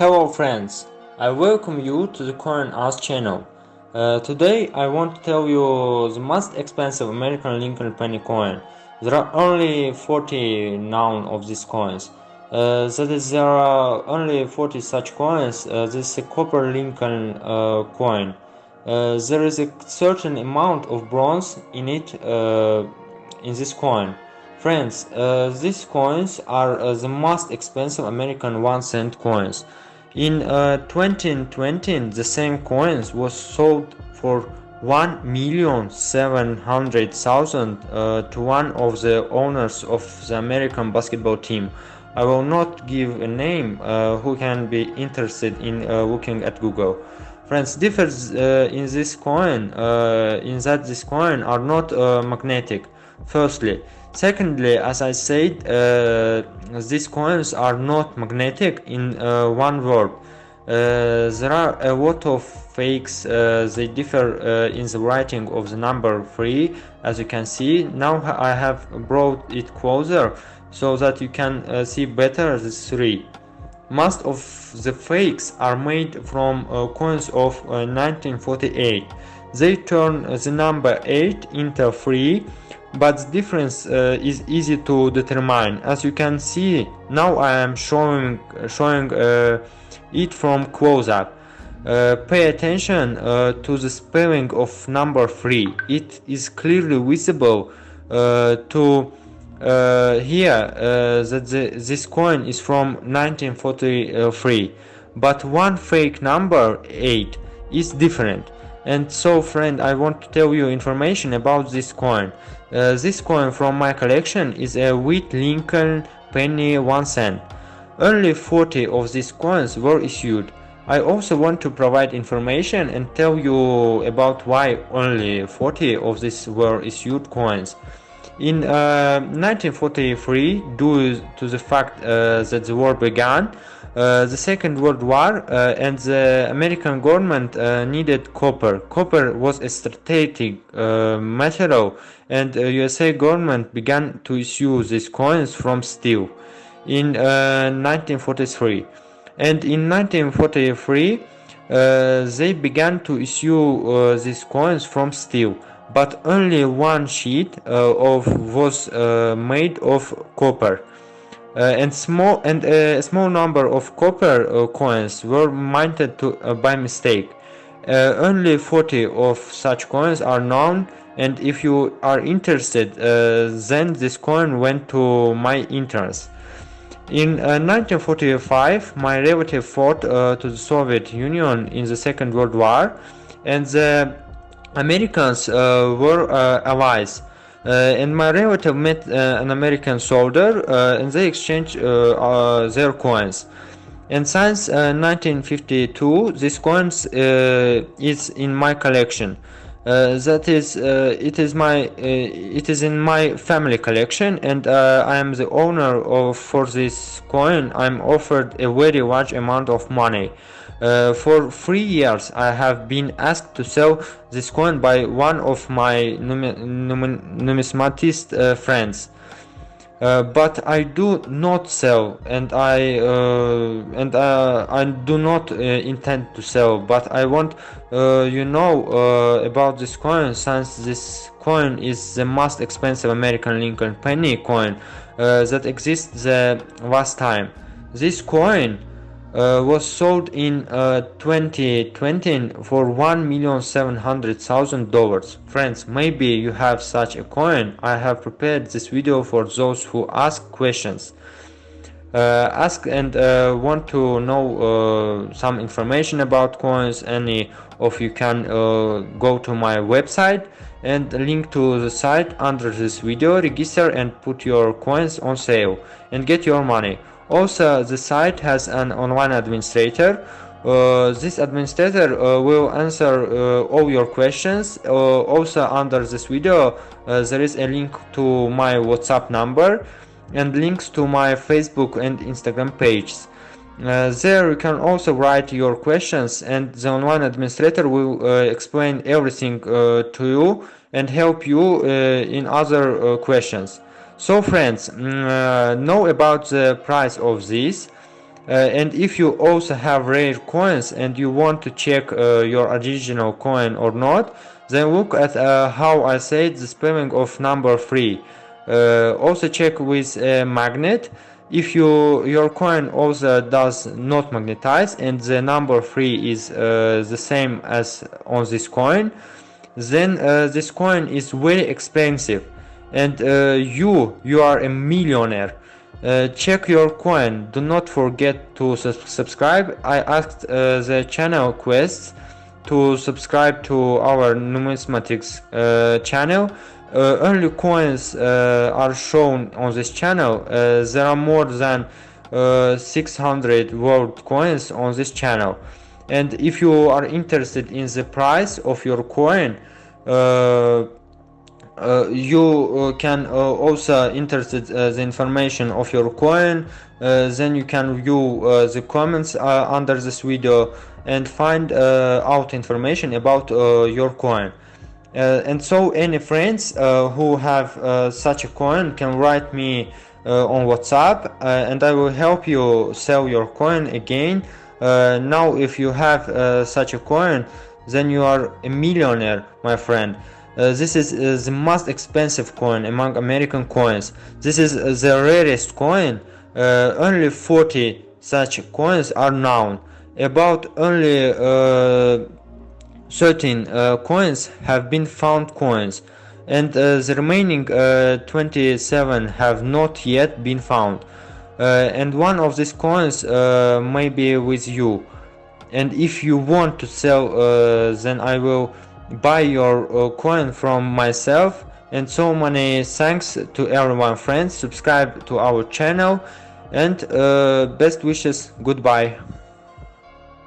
Hello friends, I welcome you to the Coin Us channel. Uh, today I want to tell you the most expensive American Lincoln penny coin. There are only 40 known of these coins. Uh, that is, there are only 40 such coins. Uh, this is a copper Lincoln uh, coin. Uh, there is a certain amount of bronze in it, uh, in this coin. Friends, these coins are the most expensive American 1 cent coins. In uh, 2020, the same coins was sold for 1,700,000 uh, to one of the owners of the American basketball team. I will not give a name uh, who can be interested in uh, looking at Google. Friends, differs uh, in this coin, uh, in that this coin are not magnetic. Firstly, Secondly, as I said, uh, these coins are not magnetic in uh, one word. Uh, there are a lot of fakes, uh, they differ uh, in the writing of the number 3, as you can see. Now I have brought it closer so that you can uh, see better the 3. Most of the fakes are made from coins of 1948. They turn the number 8 into 3 but the difference uh, is easy to determine. As you can see now I am showing showing uh, it from close-up uh, pay attention uh, to the spelling of number 3 it is clearly visible uh, to uh, here that the, this coin is from 1943 but one fake number 8 is different and so friend I want to tell you information about this coin uh, this coin from my collection is a wheat Lincoln penny 1 cent. Only 40 of these coins were issued. I also want to provide information and tell you about why only 40 of these were issued coins. In uh, 1943, due to the fact uh, that the war began, uh, the Second World War uh, and the American government uh, needed copper. Copper was a strategic uh, material and the USA government began to issue these coins from steel in 1943. And in 1943, they began to issue these coins from steel but only one sheet uh, of was uh, made of copper uh, and small and a small number of copper uh, coins were minted to, uh, by mistake. only 40 of such coins are known and if you are interested then this coin went to my entrance. In uh, 1945, my relative fought uh, to the Soviet Union in the Second World War, and the Americans uh, were allies. Uh, and my relative met uh, an American soldier uh, and they exchanged their coins. And since 1952, this coins is in my collection. Uh, that is uh, it is my uh, it is in my family collection and I am the owner of for this coin I'm offered a very large amount of money uh, for three years I have been asked to sell this coin by one of my numismatist uh, friends. Uh, but I do not sell and I uh, and uh, I do not uh, intend to sell but I want you know about this coin since this coin is the most expensive American Lincoln penny coin that exists the last time. This coin uh, was sold in uh, 2020 for one million seven hundred thousand dollars. Friends, maybe you have such a coin. I have prepared this video for those who ask questions. Uh, ask and uh, want to know uh, some information about coins any of you can uh, go to my website and link to the site under this video register and put your coins on sale and get your money also, the site has an online administrator. Uh, this administrator uh, will answer uh, all your questions. Uh, also, under this video, uh, there is a link to my WhatsApp number and links to my Facebook and Instagram pages. Uh, there you can also write your questions and the online administrator will explain everything to you and help you in other questions. So friends, mm, uh, know about the price of this. uh, and if you also have rare coins and you want to check uh, your original coin or not then look at uh, how I said the spelling of number 3 uh, also check with a magnet if you your coin also does not magnetize and the number 3 is uh, the same as on this coin then this coin is very expensive and you you are a millionaire. Uh, check your coin. Do not forget to su subscribe. I asked uh, the channel quests to subscribe to our numismatics uh, channel. Uh, only coins uh, are shown on this channel. Uh, there are more than 600 world coins on this channel. And if you are interested in the price of your coin uh, Uh, you uh, can uh, also interested uh, the information of your coin uh, then you can view the comments under this video and find out information about your coin. Uh, and so any friends uh, who have uh, such a coin can write me on whatsapp and i will help you sell your coin again. Now if you have such a coin then you are a millionaire my friend uh, this is uh, the most expensive coin among American coins. This is uh, the rarest coin. Uh, only 40 such coins are known. About only uh, 13 coins have been found coins and the remaining 27 have not yet been found. and one of these coins may be with you and if you want to sell then I will buy your uh, coin from myself and so many thanks to everyone friends. Subscribe to our channel and uh, best wishes. Goodbye